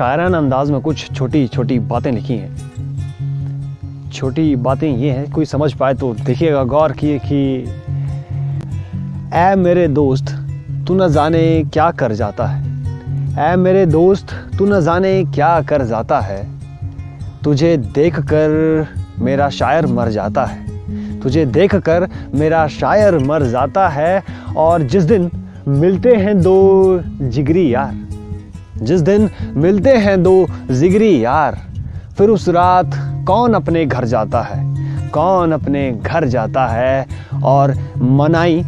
शायराना अंदाज में कुछ छोटी छोटी बातें लिखी हैं। छोटी बातें ये हैं, कोई समझ पाए तो देखिएगा गौर किए कि, ऐ मेरे दोस्त, तू न जाने क्या कर जाता है। ऐ मेरे दोस्त, तू न जाने क्या कर जाता है। तुझे देखकर मेरा शायर मर जाता है। तुझे देखकर मेरा शायर मर जाता है और जिस दिन मिलते हैं दो जिगरी यार जिस दिन मिलते हैं दो जिगरी यार, फिर उस रात कौन अपने घर जाता है? कौन अपने घर जाता है? और मनाई,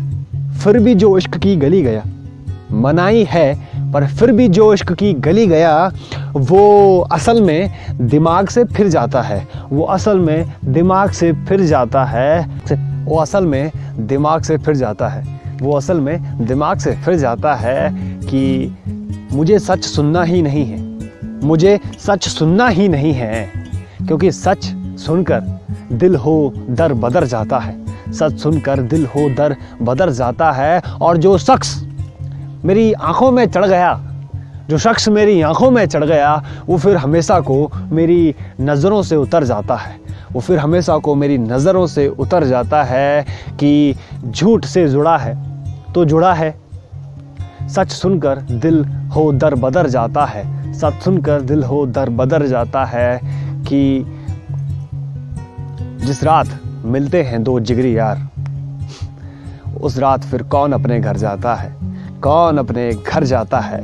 फिर भी जो इश्क की गली गया। मनाई है, पर फिर भी जो इश्क की गली गया, वो असल में दिमाग से फिर जाता है। वो असल में दिमाग से फिर जाता है। वो असल में दिमाग से फिर जाता है। वो असल में दिमाग से फिर जाता है कि मुझे सच सुनना ही नहीं है। मुझे सच सुनना ही नहीं है। क्योंकि सच सुनकर दिल हो दर बदर जाता है। सच सुनकर दिल हो दर बदर जाता है। और जो शख्स मेरी आँखों में चढ़ गया, जो शख्स मेरी आँखों में चढ़ गया, वो फिर हमेशा को मेरी नज़रों से उतर जाता है। वो फिर हमेशा को मेरी नज़रों से उतर जाता है कि झूठ से जुड़ा है तो जुड़ा है। सच सुनकर दिल हो दर बदर जाता है। सच सुनकर दिल हो दर बदर जाता है कि जिस रात मिलते हैं दो जिगरी यार, उस रात फिर कौन अपने घर जाता है? कौन अपने घर जाता है?